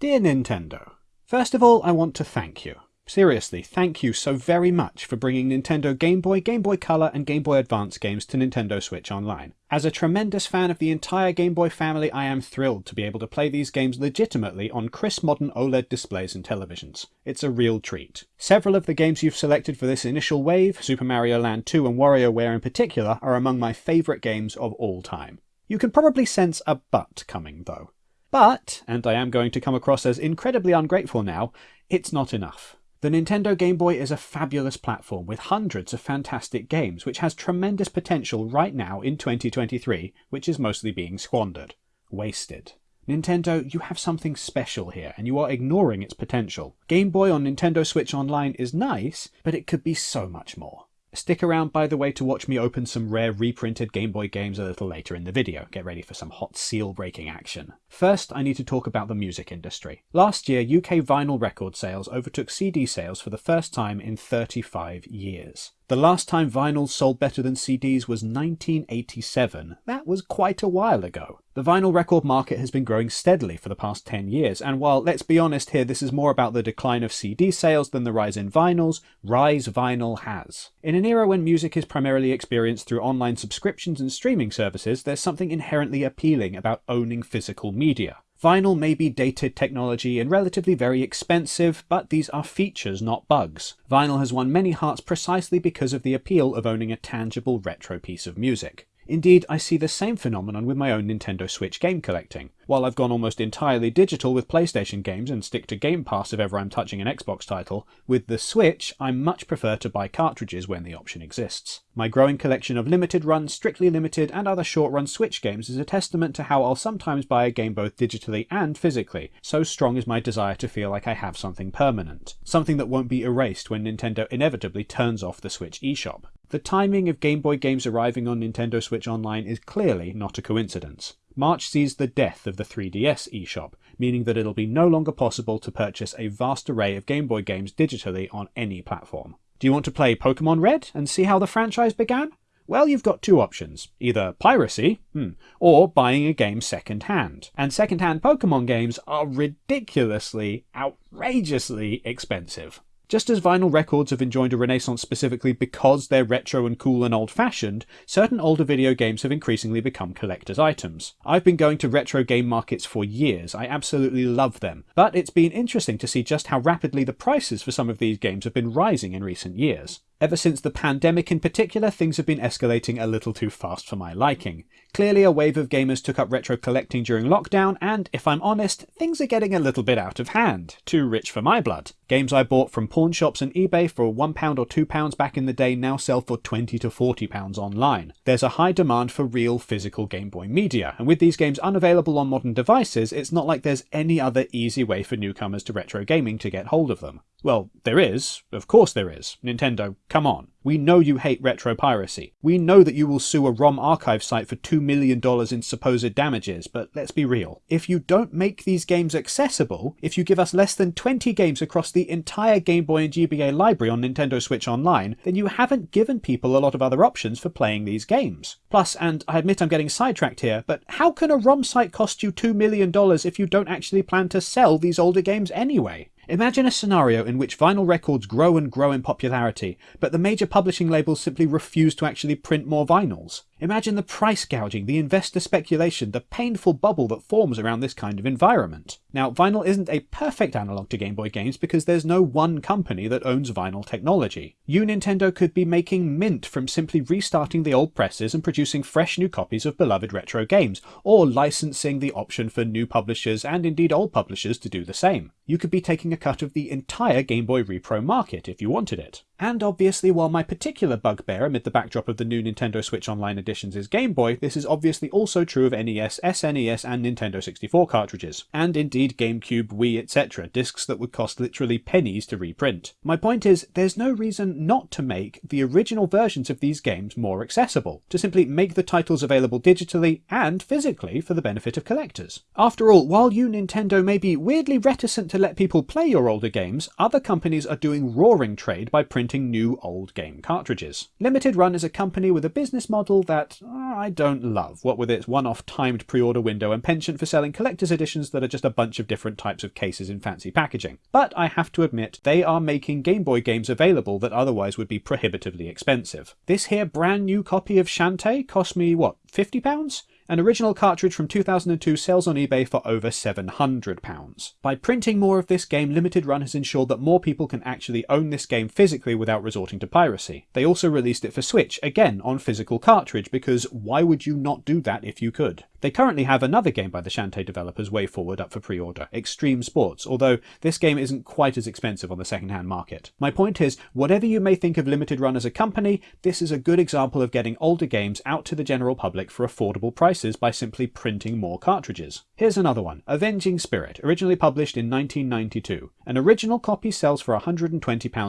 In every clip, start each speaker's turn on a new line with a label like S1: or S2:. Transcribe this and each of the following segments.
S1: Dear Nintendo, First of all, I want to thank you. Seriously, thank you so very much for bringing Nintendo Game Boy, Game Boy Color, and Game Boy Advance games to Nintendo Switch Online. As a tremendous fan of the entire Game Boy family, I am thrilled to be able to play these games legitimately on crisp modern OLED displays and televisions. It's a real treat. Several of the games you've selected for this initial wave, Super Mario Land 2 and WarioWare in particular, are among my favourite games of all time. You can probably sense a but coming, though. But, and I am going to come across as incredibly ungrateful now, it's not enough. The Nintendo Game Boy is a fabulous platform with hundreds of fantastic games, which has tremendous potential right now in 2023, which is mostly being squandered. Wasted. Nintendo, you have something special here, and you are ignoring its potential. Game Boy on Nintendo Switch Online is nice, but it could be so much more. Stick around, by the way, to watch me open some rare reprinted Game Boy games a little later in the video. Get ready for some hot seal-breaking action. First, I need to talk about the music industry. Last year, UK vinyl record sales overtook CD sales for the first time in 35 years. The last time vinyls sold better than CDs was 1987. That was quite a while ago. The vinyl record market has been growing steadily for the past 10 years, and while, let's be honest here, this is more about the decline of CD sales than the rise in vinyls, rise vinyl has. In an era when music is primarily experienced through online subscriptions and streaming services, there's something inherently appealing about owning physical media. Vinyl may be dated technology and relatively very expensive, but these are features, not bugs. Vinyl has won many hearts precisely because of the appeal of owning a tangible retro piece of music. Indeed, I see the same phenomenon with my own Nintendo Switch game collecting. While I've gone almost entirely digital with PlayStation games and stick to Game Pass if ever I'm touching an Xbox title, with the Switch I much prefer to buy cartridges when the option exists. My growing collection of limited run, strictly limited, and other short run Switch games is a testament to how I'll sometimes buy a game both digitally and physically, so strong is my desire to feel like I have something permanent. Something that won't be erased when Nintendo inevitably turns off the Switch eShop. The timing of Game Boy games arriving on Nintendo Switch Online is clearly not a coincidence. March sees the death of the 3DS eShop, meaning that it'll be no longer possible to purchase a vast array of Game Boy games digitally on any platform. Do you want to play Pokemon Red and see how the franchise began? Well, you've got two options either piracy, hmm, or buying a game second hand. And second hand Pokemon games are ridiculously, outrageously expensive. Just as vinyl records have enjoyed a renaissance specifically because they're retro and cool and old fashioned, certain older video games have increasingly become collector's items. I've been going to retro game markets for years, I absolutely love them, but it's been interesting to see just how rapidly the prices for some of these games have been rising in recent years. Ever since the pandemic in particular, things have been escalating a little too fast for my liking. Clearly a wave of gamers took up retro collecting during lockdown, and if I'm honest, things are getting a little bit out of hand. Too rich for my blood. Games I bought from pawn shops and eBay for £1 or £2 back in the day now sell for 20 to £40 online. There's a high demand for real physical Game Boy media, and with these games unavailable on modern devices, it's not like there's any other easy way for newcomers to retro gaming to get hold of them. Well, there is. Of course there is. Nintendo, come on. We know you hate retro piracy. We know that you will sue a ROM archive site for $2 million in supposed damages, but let's be real. If you don't make these games accessible, if you give us less than 20 games across the entire Game Boy and GBA library on Nintendo Switch Online, then you haven't given people a lot of other options for playing these games. Plus, and I admit I'm getting sidetracked here, but how can a ROM site cost you $2 million if you don't actually plan to sell these older games anyway? Imagine a scenario in which vinyl records grow and grow in popularity, but the major publishing labels simply refuse to actually print more vinyls. Imagine the price gouging, the investor speculation, the painful bubble that forms around this kind of environment. Now, vinyl isn't a perfect analogue to Game Boy games because there's no one company that owns vinyl technology. You, Nintendo, could be making mint from simply restarting the old presses and producing fresh new copies of beloved retro games, or licensing the option for new publishers and indeed old publishers to do the same. You could be taking a cut of the entire Game Boy Repro market if you wanted it. And obviously, while my particular bugbear amid the backdrop of the new Nintendo Switch Online editions is Game Boy, this is obviously also true of NES, SNES, and Nintendo 64 cartridges, and indeed GameCube, Wii, etc., discs that would cost literally pennies to reprint. My point is, there's no reason not to make the original versions of these games more accessible, to simply make the titles available digitally and physically for the benefit of collectors. After all, while you, Nintendo, may be weirdly reticent to let people play your older games, other companies are doing roaring trade by printing printing new old game cartridges. Limited Run is a company with a business model that uh, I don't love, what with its one-off timed pre-order window and penchant for selling collector's editions that are just a bunch of different types of cases in fancy packaging. But I have to admit, they are making Game Boy games available that otherwise would be prohibitively expensive. This here brand new copy of Shantae cost me, what, £50? An original cartridge from 2002 sells on eBay for over £700. By printing more of this game, Limited Run has ensured that more people can actually own this game physically without resorting to piracy. They also released it for Switch, again on physical cartridge, because why would you not do that if you could? They currently have another game by the Shantae developers Way Forward, up for pre-order, Xtreme Sports, although this game isn't quite as expensive on the second-hand market. My point is, whatever you may think of Limited Run as a company, this is a good example of getting older games out to the general public for affordable prices by simply printing more cartridges. Here's another one, Avenging Spirit, originally published in 1992. An original copy sells for £120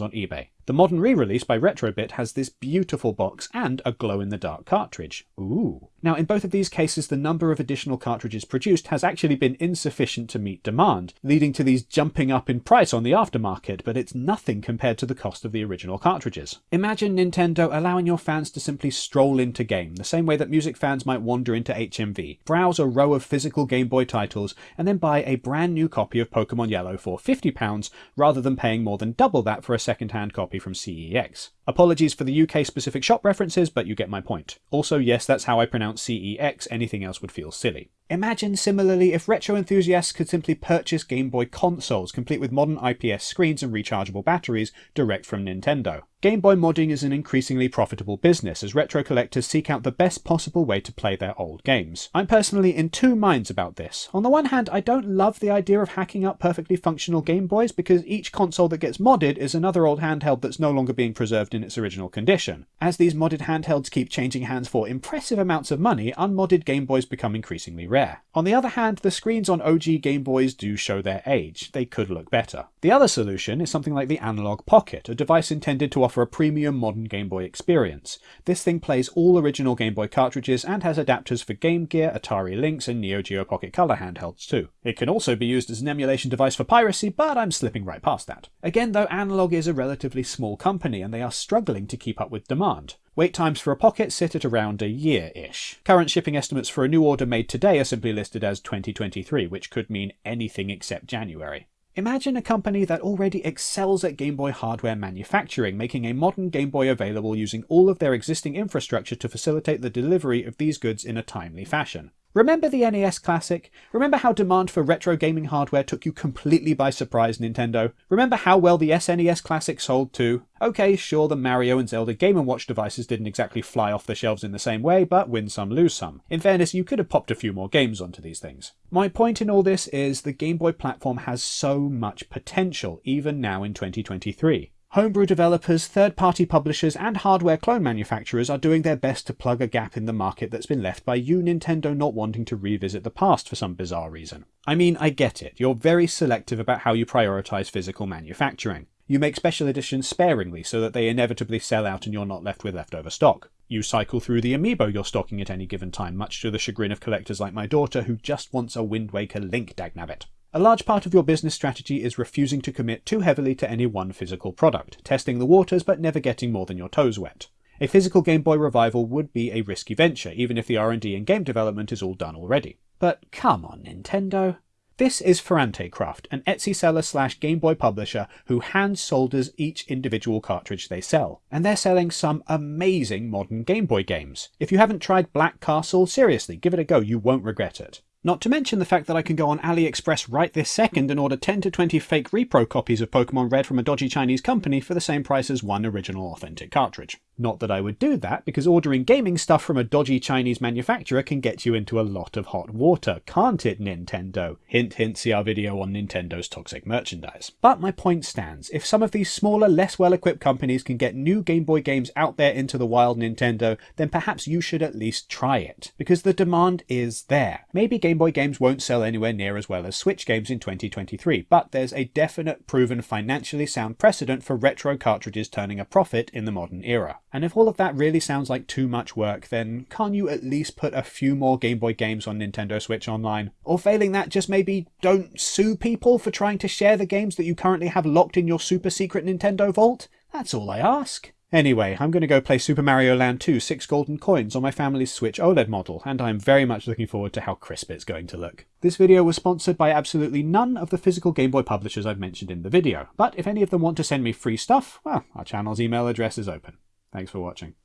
S1: on eBay. The modern re-release by Retrobit has this beautiful box and a glow-in-the-dark cartridge. Ooh. Now, in both of these cases, the number of additional cartridges produced has actually been insufficient to meet demand, leading to these jumping up in price on the aftermarket, but it's nothing compared to the cost of the original cartridges. Imagine Nintendo allowing your fans to simply stroll into game, the same way that music fans might wander into HMV, browse a row of physical Game Boy titles, and then buy a brand new copy of Pokemon Yellow for £50, rather than paying more than double that for a second-hand copy copy from CEX. Apologies for the UK specific shop references, but you get my point. Also, yes, that's how I pronounce CEX, anything else would feel silly. Imagine similarly if retro enthusiasts could simply purchase Game Boy consoles complete with modern IPS screens and rechargeable batteries direct from Nintendo. Game Boy modding is an increasingly profitable business as retro collectors seek out the best possible way to play their old games. I'm personally in two minds about this. On the one hand, I don't love the idea of hacking up perfectly functional Game Boys because each console that gets modded is another old handheld that's no longer being preserved in its original condition. As these modded handhelds keep changing hands for impressive amounts of money, unmodded Game Boys become increasingly rare. On the other hand, the screens on OG Game Boys do show their age. They could look better. The other solution is something like the Analog Pocket, a device intended to offer a premium modern Game Boy experience. This thing plays all original Game Boy cartridges and has adapters for Game Gear, Atari Lynx and Neo Geo Pocket Color handhelds too. It can also be used as an emulation device for piracy, but I'm slipping right past that. Again though, Analog is a relatively small company and they are struggling to keep up with demand. Wait times for a pocket sit at around a year-ish. Current shipping estimates for a new order made today are simply listed as 2023, which could mean anything except January. Imagine a company that already excels at Game Boy hardware manufacturing, making a modern Game Boy available using all of their existing infrastructure to facilitate the delivery of these goods in a timely fashion. Remember the NES Classic? Remember how demand for retro gaming hardware took you completely by surprise, Nintendo? Remember how well the SNES Classic sold too? Okay, sure, the Mario and Zelda Game & Watch devices didn't exactly fly off the shelves in the same way, but win some, lose some. In fairness, you could have popped a few more games onto these things. My point in all this is the Game Boy platform has so much potential, even now in 2023. Homebrew developers, third-party publishers, and hardware clone manufacturers are doing their best to plug a gap in the market that's been left by you Nintendo not wanting to revisit the past for some bizarre reason. I mean, I get it, you're very selective about how you prioritise physical manufacturing. You make special editions sparingly so that they inevitably sell out and you're not left with leftover stock. You cycle through the amiibo you're stocking at any given time, much to the chagrin of collectors like my daughter who just wants a Wind Waker Link dagnabbit. A large part of your business strategy is refusing to commit too heavily to any one physical product, testing the waters but never getting more than your toes wet. A physical Game Boy revival would be a risky venture, even if the R&D and game development is all done already. But come on, Nintendo. This is Ferrante Craft, an Etsy seller slash Game Boy publisher who hand solders each individual cartridge they sell. And they're selling some amazing modern Game Boy games. If you haven't tried Black Castle, seriously, give it a go, you won't regret it. Not to mention the fact that I can go on AliExpress right this second and order 10 to 20 fake repro copies of Pokemon Red from a dodgy Chinese company for the same price as one original authentic cartridge. Not that I would do that, because ordering gaming stuff from a dodgy Chinese manufacturer can get you into a lot of hot water, can't it, Nintendo? Hint hint, see our video on Nintendo's toxic merchandise. But my point stands, if some of these smaller, less well-equipped companies can get new Game Boy games out there into the wild Nintendo, then perhaps you should at least try it, because the demand is there. Maybe Game Boy games won't sell anywhere near as well as Switch games in 2023, but there's a definite proven financially sound precedent for retro cartridges turning a profit in the modern era. And if all of that really sounds like too much work, then can't you at least put a few more Game Boy games on Nintendo Switch Online? Or failing that, just maybe don't sue people for trying to share the games that you currently have locked in your super secret Nintendo vault? That's all I ask. Anyway, I'm going to go play Super Mario Land 2 6 golden coins on my family's Switch OLED model, and I'm very much looking forward to how crisp it's going to look. This video was sponsored by absolutely none of the physical Game Boy publishers I've mentioned in the video, but if any of them want to send me free stuff, well, our channel's email address is open. Thanks for watching.